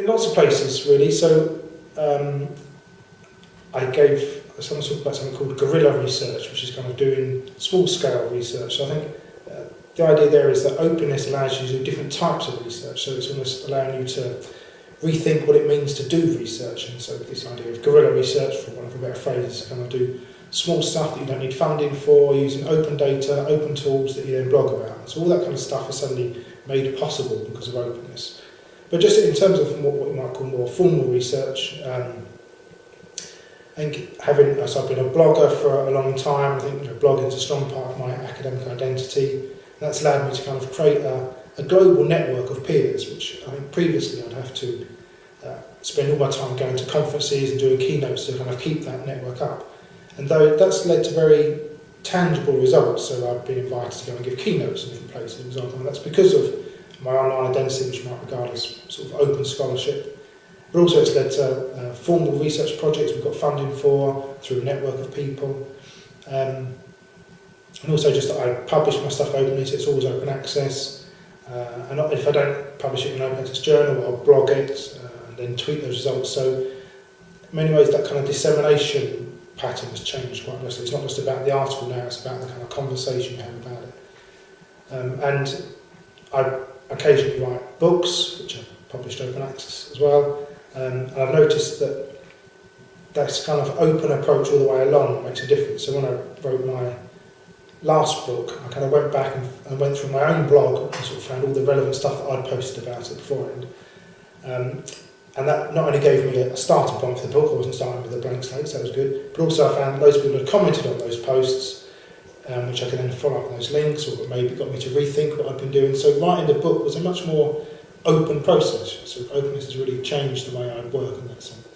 in lots of places really. So um, I gave someone talked about something called guerrilla research, which is kind of doing small scale research. So I think uh, the idea there is that openness allows you to do different types of research. So it's almost allowing you to rethink what it means to do research. And so this idea of guerrilla research, for one of a better phrase, is kind of do small stuff that you don't need funding for, using open data, open tools that you then blog about. So all that kind of stuff is suddenly made possible because of openness. But just in terms of what, what you might call more formal research, um, I think having, so I've been a blogger for a long time, I think you know, blogging is a strong part of my academic identity. That's allowed me to kind of create a, a global network of peers, which I think previously I'd have to uh, spend all my time going to conferences and doing keynotes to kind of keep that network up. And though that's led to very tangible results, so I've been invited to go and give keynotes in different places, for example, and that's because of my online identity, which you might regard as sort of open scholarship. But also it's led to uh, formal research projects we've got funding for through a network of people. Um, and also just that I publish my stuff openly, so it's always open access. Uh, and if I don't publish it in an open access journal, I'll blog it uh, and then tweet those results. So in many ways that kind of dissemination pattern has changed quite nicely. It's not just about the article now, it's about the kind of conversation you have about it. Um, and I occasionally write books, which are published open access as well. Um, and I've noticed that this kind of open approach all the way along makes a difference. So when I wrote my last book, I kind of went back and, and went through my own blog and sort of found all the relevant stuff that I'd posted about it beforehand. Um, and that not only gave me a starting point for the book, I wasn't starting with a blank slate, so that was good, but also I found loads of people had commented on those posts, um, which I can then follow up those links, or maybe got me to rethink what I'd been doing. So writing the book was a much more open process. So openness has really changed the way I work in that sense.